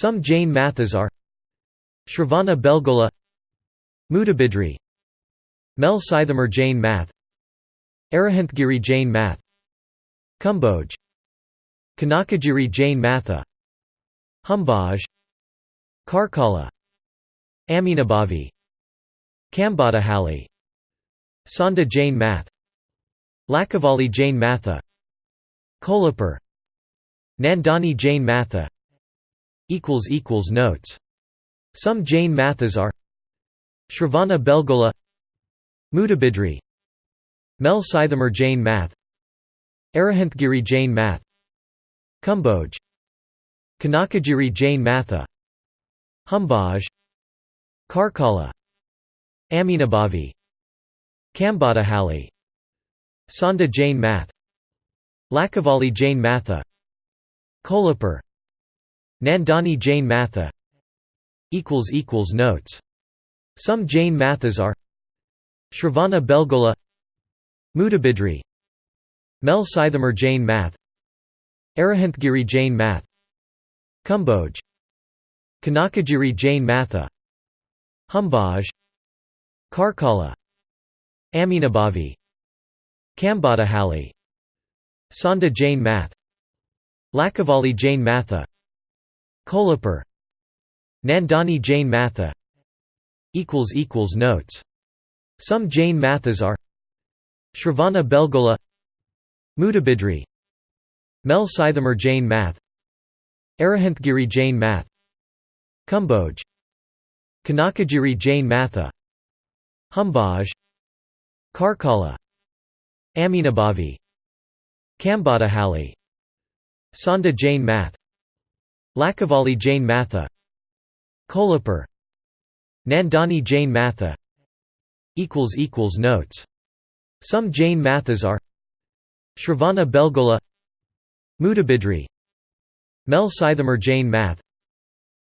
Some Jain mathas are Shravana Belgola Mudabidri Mel Sithamar Jain math Arahantgiri Jain math Kumbhoj Kanakagiri Jain matha Humbaj Karkala Aminabhavi Kambadahalli Sonda Jain math Lakavali Jain matha Kolhapur Nandani Jain matha Notes. Some Jain mathas are Shravana Belgola Mudabidri Mel Sithamar Jain math Arahantgiri Jain math Kumbhoj Kanakagiri Jain matha Humbaj Karkala Aminabhavi Kambadahalli Sonda Jain math Lakavali Jain matha Kolhapur Nandani Jain matha Notes. Some Jain mathas are Shravana Belgola Mudabidri Mel Sithamar Jain math Arahantgiri Jain math Kumbhoj Kanakagiri Jain matha Humbaj Karkala Aminabhavi Kambadahalli Sonda Jain math Lakavali Jain matha Kolhapur Nandani Jain matha. Notes. Some Jain mathas are Shravana Belgola Mudabidri Mel Sithamar Jain math Arahantgiri Jain math Kumbhoj Kanakagiri Jain matha Humbaj Karkala Aminabhavi Kambadahalli Sonda Jain math Lakavali Jain matha Kolhapur Nandani Jain matha Notes. Some Jain mathas are Shravana Belgola Mudabidri Mel Sithamar Jain math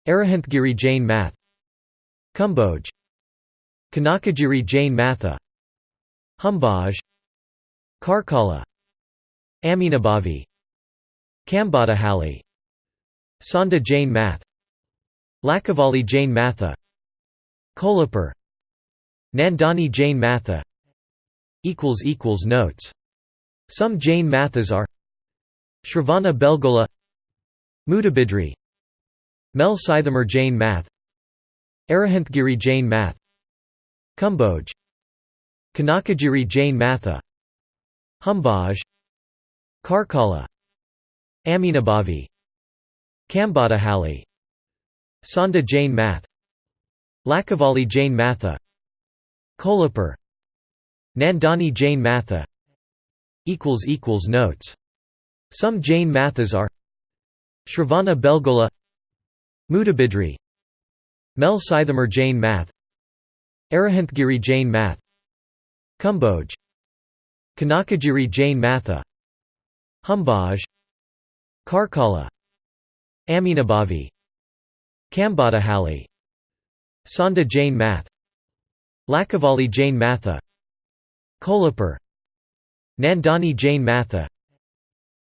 Arahantgiri Jain math Kumbhoj Kanakagiri Jain matha Humbaj Karkala Aminabhavi Kambadahalli Sonda Jain math. Lakavali Jain matha. Kolhapur. Nandani Jain matha. Notes. Some Jain mathas are Shravana Belgola Mudabidri Mel Sithamar Jain math Arahantgiri Jain math Kumbhoj Kanakagiri Jain matha Humbaj Karkala Aminabhavi Kambadahalli Sonda Jain math. Lakavali Jain matha. Kolhapur. Nandani Jain matha. Notes. Some Jain mathas are Shravana Belgola Mudabidri Mel Sithamar Jain math Arahantgiri Jain math Kumbhoj Kanakagiri Jain matha Humbaj Karkala Aminabhavi Kambadahalli Sonda Jain math Lakavali Jain matha Kolhapur Nandani Jain matha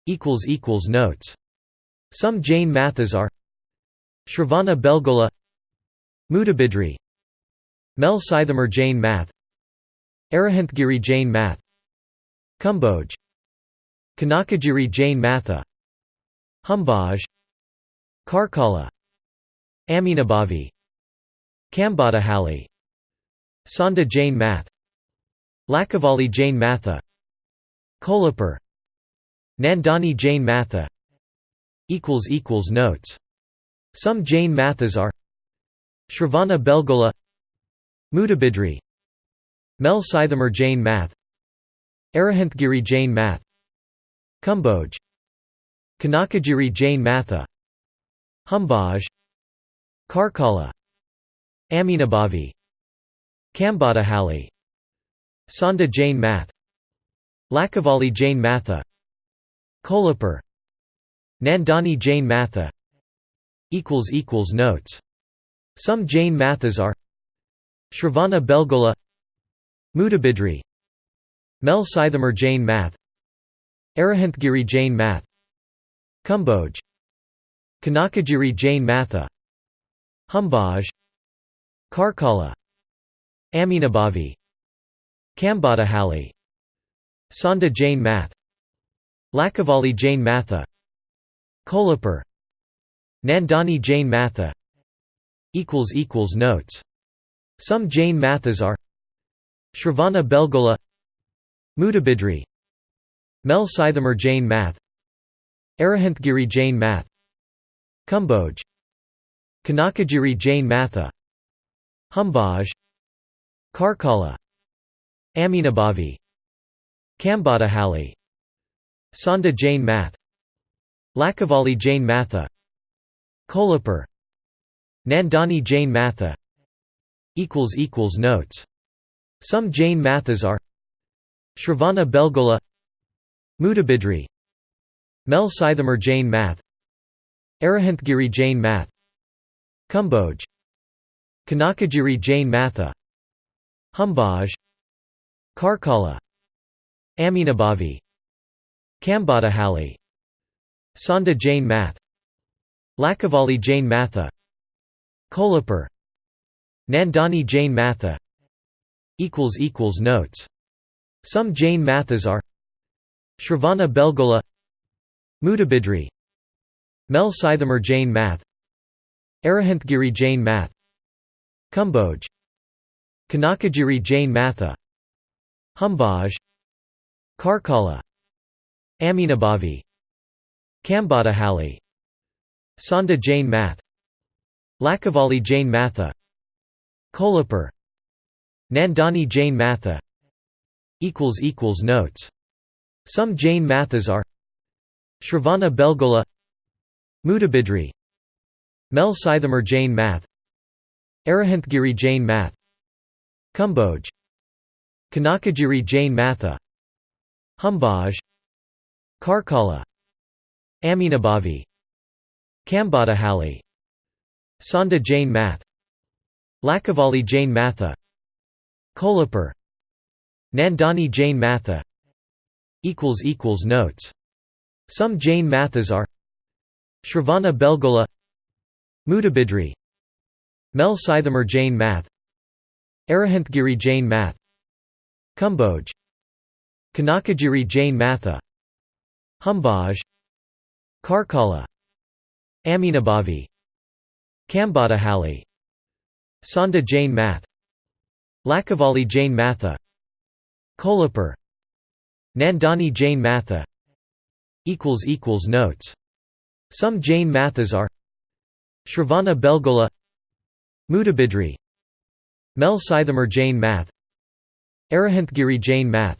Notes. Some Jain mathas are Shravana Belgola Mudabidri Mel Sithamar Jain math Arahantgiri Jain math Kumbhoj Kanakagiri Jain matha Humbaj Karkala Aminabhavi Kambadahalli Sonda Jain math Lakavali Jain matha Kolhapur Nandani Jain matha Notes. Some Jain mathas are Shravana Belgola Mudabidri Mel Sithamar Jain math Arahantgiri Jain math Kumbhoj Kanakagiri Jain matha Humbaj Karkala Aminabhavi Kambadahalli Sonda Jain math Lakavali Jain matha Kolhapur Nandani Jain matha Notes. Some Jain mathas are Shravana Belgola Mudabidri Mel Sithamar Jain math Arahantgiri Jain math Kumbhoj Kanakagiri Jain Matha. Humbaj. Karkala. Aminabhavi. Kambadahalli Sonda Jain Math. Lakavali Jain Matha. Kolhapur. Nandani Jain Matha. Notes. Some Jain Mathas are Shravana Belgola. Mudabidri. Mel Sithamar Jain Math. Arahantgiri Jain Math Kumbhoj Kanakagiri Jain Matha. Humbaj Karkala. Aminabhavi. Kambadahalli Sonda Jain Math. Lakavali Jain Matha. Kolhapur. Nandani Jain Matha. Notes. Some Jain Mathas are Shravana Belgola. Mudabidri. Mel Sithamar Jain Math Arahantgiri Jain Math. Kumbhoj Kanakagiri Jain Matha. Humbaj Karkala. Aminabhavi. Kambadahalli Sonda Jain Math. Lakavali Jain Matha. Kolhapur. Nandani Jain Matha. Notes. Some Jain Mathas are Shravana Belgola. Mudabidri Mel Sithamar Jain Math. Arahantgiri Jain Math. Kumbhoj Kanakagiri Jain Matha. Humbaj Karkala. Aminabhavi. Kambadahalli Sonda Jain Math. Lakavali Jain Matha. Kolhapur. Nandani Jain Matha. Notes. Some Jain Mathas are Shravana Belgola Mudabidri Mel Sithamar Jain Math Arahantgiri Jain Math Kumbhoj Kanakagiri Jain Matha Humbaj Karkala Aminabhavi Kambadahalli Sonda Jain Math Lakavali Jain Matha Kolhapur Nandani Jain Matha Notes. Some Jain Mathas are Shravana Belgola Mudabidri Mel Sithamar Jain Math Arahantgiri Jain Math Kumbhoj Kanakagiri Jain Matha Humbaj Karkala Aminabhavi Kambadahalli Sonda Jain Math Lakavali Jain Matha Kolhapur Nandani Jain Matha Notes Some Jain Mathas are Shravana Belgola Mudabidri Mel Sithamar Jain Math Arahantgiri Jain Math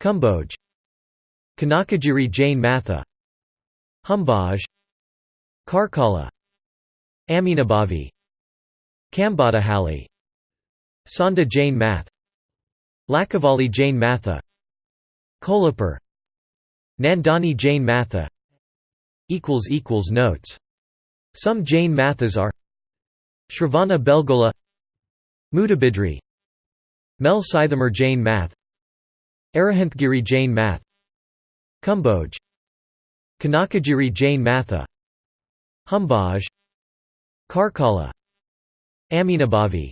Kumbhoj Kanakagiri Jain Matha Humbaj Karkala Aminabhavi Kambadahalli Sonda Jain Math Lakavali Jain Matha Kolhapur Nandani Jain Matha Notes. Some Jain Mathas are Shravana Belgola Mudabidri Mel Sithamar Jain Math Arahantgiri Jain Math Kumbhoj Kanakagiri Jain Matha Humbaj Karkala Aminabhavi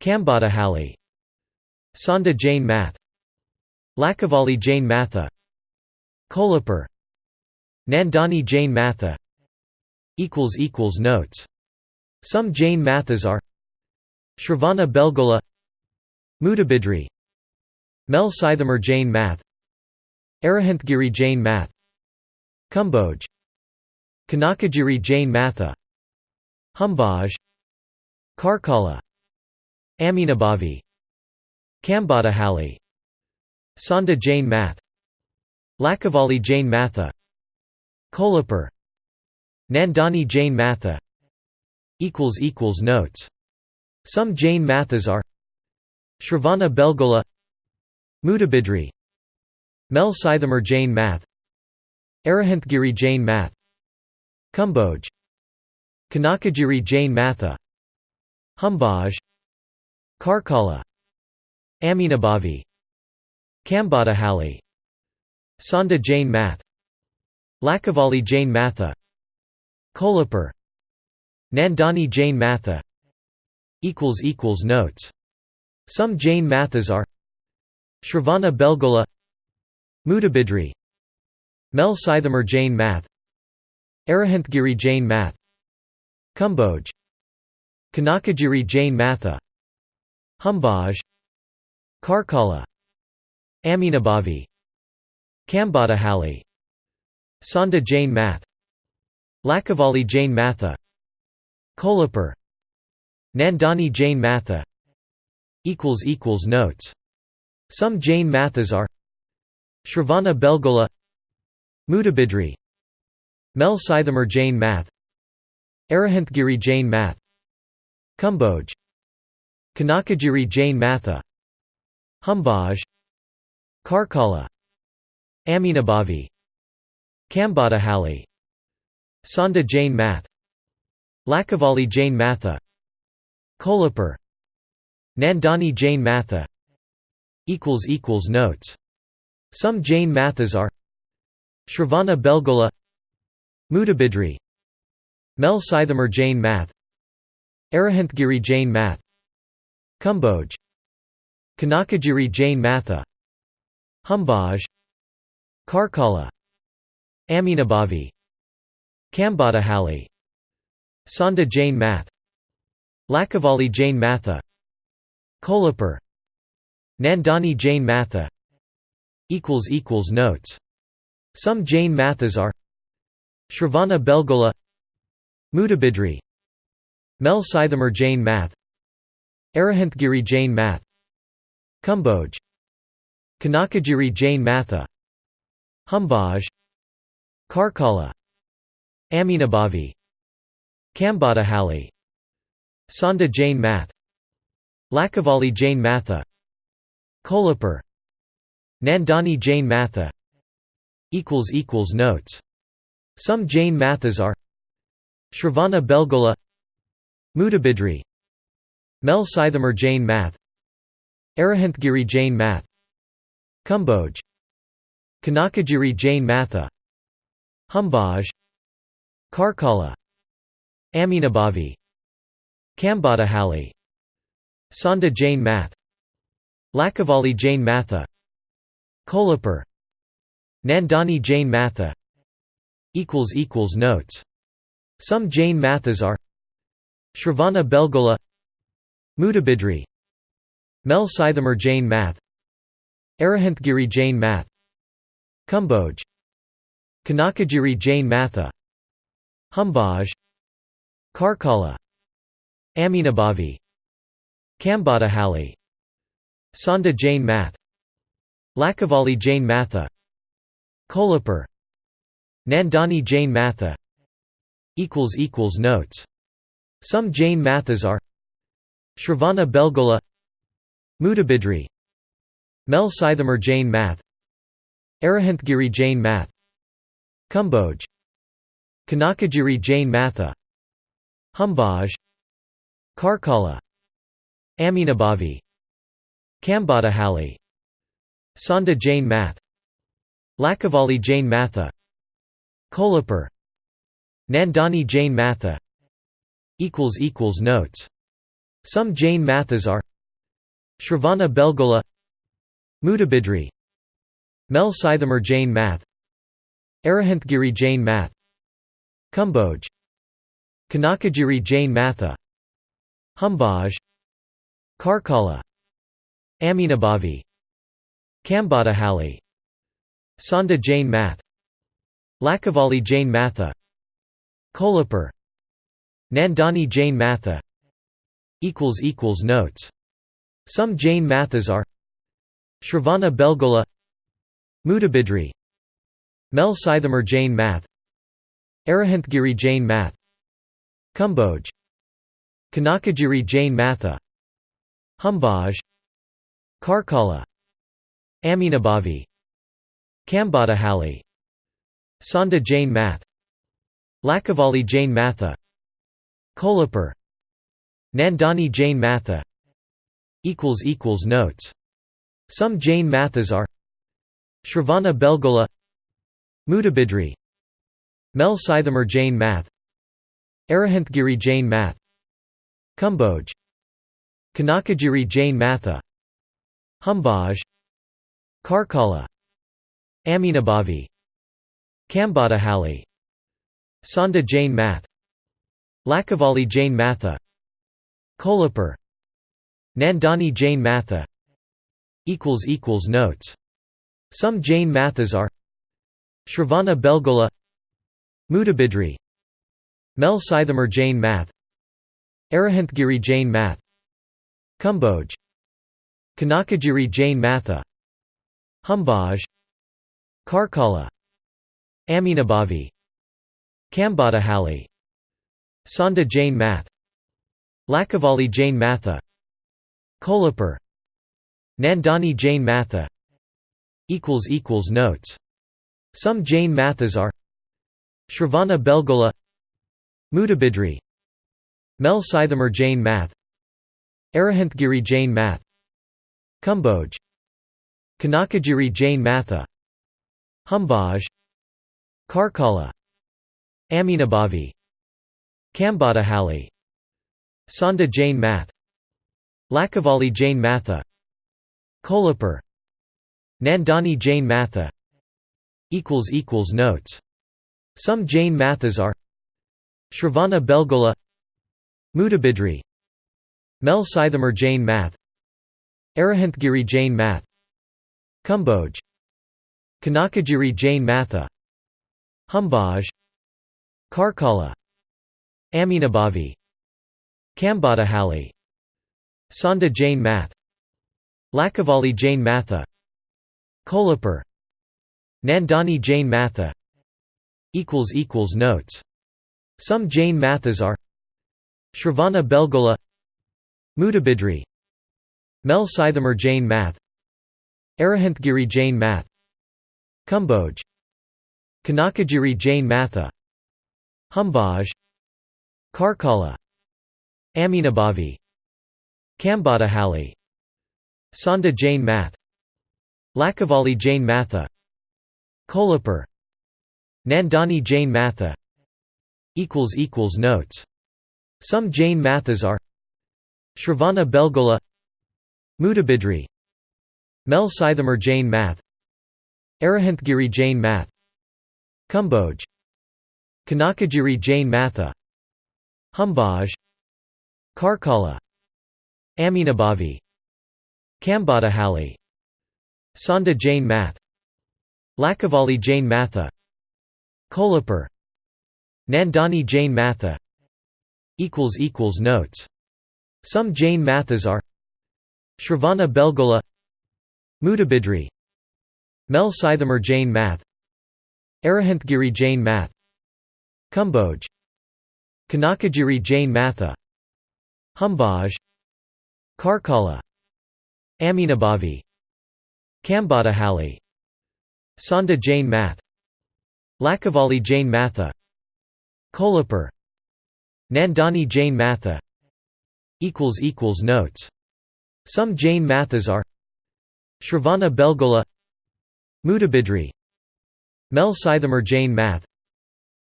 Kambadahalli Sonda Jain Math Lakavali Jain Matha Kolhapur Nandani Jain Matha Notes. Some Jain Mathas are Shravana Belgola Mudabidri Mel Sithamar Jain Math Arahantgiri Jain Math Kumbhoj Kanakagiri Jain Matha Humbaj Karkala Aminabhavi Kambadahalli Sonda Jain Math Lakavali Jain Matha Kolhapur Nandani Jain Matha. Notes. Some Jain Mathas are Shravana Belgola Mudabidri Mel Sithamar Jain Math Arahantgiri Jain Math Kumbhoj Kanakagiri Jain Matha Humbaj Karkala Aminabhavi Kambadahalli Sonda Jain Math Lakavali Jain Matha. Kolhapur. Nandani Jain Matha. Notes. Some Jain Mathas are Shravana Belgola. Mudabidri. Mel Sithamar Jain Math. Arahantgiri Jain Math. Kumbhoj. Kanakagiri Jain Matha. Humbaj Karkala. Aminabhavi. Kambadahalli Sonda Jain Math. Lakavali Jain Matha. Kolhapur. Nandani Jain Matha. Notes. Some Jain Mathas are Shravana Belgola Mudabidri Mel Sithamar Jain Math Arahantgiri Jain Math Kumbhoj Kanakagiri Jain Matha Humbaj Karkala Aminabhavi Kambadahalli Sonda Jain Math. Lakavali Jain Matha. Kolhapur. Nandani Jain Matha. Notes. Some Jain Mathas are Shravana Belgola Mudabidri. Mel Sithamar Jain Math. Arahantgiri Jain Math. Kumbhoj. Kanakagiri Jain Matha. Humbaj Karkala Aminabhavi Kambadahalli Sonda Jain Math Lakavali Jain Matha Kolhapur Nandani Jain Matha Notes. Some Jain Mathas are Shravana Belgola Mudabidri Mel Sithamar Jain Math Arahantgiri Jain Math Kumbhoj Kanakagiri Jain Matha Humbaj Karkala Aminabhavi Kambadahalli Sonda Jain Math Lakavali Jain Matha Kolhapur Nandani Jain Matha Notes. Some Jain Mathas are Shravana Belgola Mudabidri Mel Sithamar Jain Math Arahantgiri Jain Math Kumbhoj Kanakagiri Jain Matha Humbaj Karkala Aminabhavi Kambadahalli Sonda Jain Math Lakavali Jain Matha Kolhapur Nandani Jain Matha Notes. Some Jain Mathas are Shravana Belgola Mudabidri Mel Sithamar Jain Math Arahantgiri Jain Math Kumbhoj Kanakagiri Jain Matha Humbaj Karkala Aminabhavi Kambadahalli Sonda Jain Math Lakavali Jain Matha Kolhapur Nandani Jain Matha Notes. Some Jain Mathas are Shravana Belgola Mudabidri Mel Sithamar Jain Math Arahantgiri Jain Math Kumbhoj Kanakagiri Jain Matha. Humbaj. Karkala. Aminabhavi. Kambadahalli Sonda Jain Math. Lakavali Jain Matha. Kolhapur. Nandani Jain Matha. Notes. Some Jain Mathas are Shravana Belgola Mudabidri Mel Sithamar Jain Math Arahantgiri Jain Math. Kumbhoj Kanakagiri Jain Matha. Humbaj. Karkala. Aminabhavi. Kambadahalli Sonda Jain Math. Lakavali Jain Matha. Kolhapur. Nandani Jain Matha. Notes. Some Jain Mathas are Shravana Belgola. Mudabidri Mel Sithamar Jain Math. Arahantgiri Jain Math. Kumbhoj Kanakagiri Jain Matha. Humbaj Karkala. Aminabhavi. Kambadahalli Sonda Jain Math. Lakavali Jain Matha. Kolhapur. Nandani Jain Matha. Notes. Some Jain Mathas are. Shravana Belgola Mudabidri Mel Sithamar Jain Math. Arahantgiri Jain Math. Kumbhoj Kanakagiri Jain Matha. Humbaj Karkala. Aminabhavi. Kambadahalli Sonda Jain Math. Lakavali Jain Matha. Kolhapur. Nandani Jain Matha. Notes. Some Jain Mathas are Shravana Belgola Mudabidri Mel Sithamar Jain Math Arahantgiri Jain Math Kumbhoj Kanakagiri Jain Matha Humbaj Karkala Aminabhavi Kambadahalli Sonda Jain Math Lakavali Jain Matha Kolhapur Nandani Jain Matha Notes Some Jain Mathas are Shravana Belgola Mudabidri Mel Sithamar Jain Math Arahantgiri Jain Math Kumbhoj Kanakagiri Jain Matha Humbaj Karkala Aminabhavi Kambadahalli Sonda Jain Math Lakavali Jain Matha Kolhapur Nandani Jain Matha Notes. Some Jain Mathas are Shravana Belgola Mudabidri Mel Sithamar Jain Math Arahantgiri Jain Math Kumbhoj Kanakagiri Jain Matha Humbaj Karkala Aminabhavi Kambadahalli Sonda Jain Math Lakavali Jain Matha Kolhapur Nandani Jain Matha Notes. Some Jain Mathas are Shravana Belgola Mudabidri Mel Sithamar Jain Math Arahantgiri Jain Math Kumbhoj Kanakagiri Jain Matha Humbaj Karkala Aminabhavi Kambadahalli Sonda Jain Math Lakavali Jain Matha Kolhapur Nandani Jain Matha Notes. Some Jain Mathas are Shravana Belgola Mudabidri Mel Sithamar Jain Math Arahantgiri Jain Math Kumbhoj Kanakagiri Jain Matha Humbaj Karkala Aminabhavi Kambadahalli Sonda Jain Math Lakavali Jain Matha Kolhapur Nandani Jain Matha Notes. Some Jain Mathas are Shravana Belgola Mudabidri Mel Sithamar Jain Math Arahantgiri Jain Math Kumbhoj Kanakagiri Jain Matha Humbaj Karkala Aminabhavi Kambadahalli Sonda Jain Math. Lakavali Jain Matha. Kolhapur. Nandani Jain Matha. Notes. Some Jain Mathas are Shravana Belgola Mudabidri Mel Sithamar Jain Math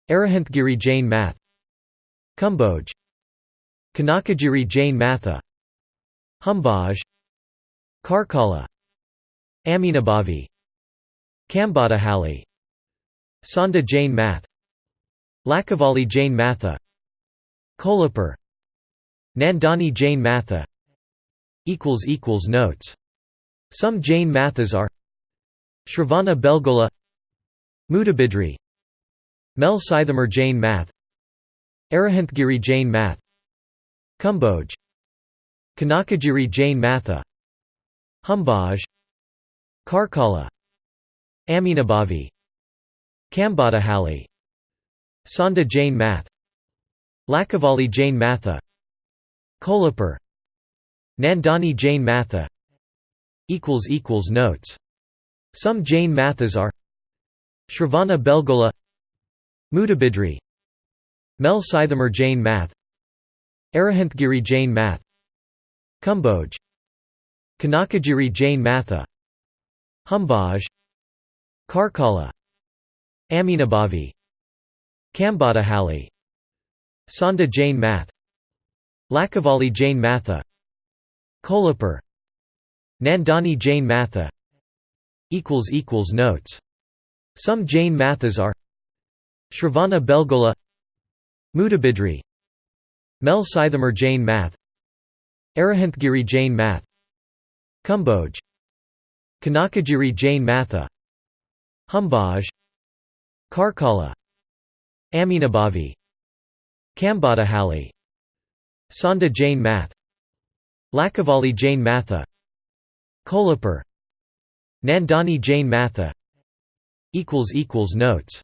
Arahantgiri Jain Math Kumbhoj Kanakagiri Jain Matha Humbaj Karkala Aminabhavi Kambadahalli Sonda Jain Math. Lakavali Jain Matha. Kolhapur. Nandani Jain Matha. Notes. Some Jain Mathas are Shravana Belgola. Mudabidri. Mel Sithamar Jain Math. Arahantgiri Jain Math. Kumbhoj. Kanakagiri Jain Matha. Humbaj Karkala Aminabhavi Kambadahalli Sonda Jain Math Lakavali Jain Matha Kolhapur Nandani Jain Matha Notes. Some Jain Mathas are Shravana Belgola Mudabidri Mel Sithamar Jain Math Arahantgiri Jain Math Kumbhoj Kanakagiri Jain Matha Humbaj Karkala Aminabhavi Kambadahalli Sonda Jain Math Lakavali Jain Matha Kolhapur Nandani Jain Matha Notes. Some Jain Mathas are Shravana Belgola Mudabidri Mel Sithamar Jain Math Arahantgiri Jain Math Kumbhoj Kanakagiri Jain Matha Humbaj Karkala Aminabhavi Kambadahalli Sonda Jain Math Lakavali Jain Matha Kolhapur Nandani Jain Matha Notes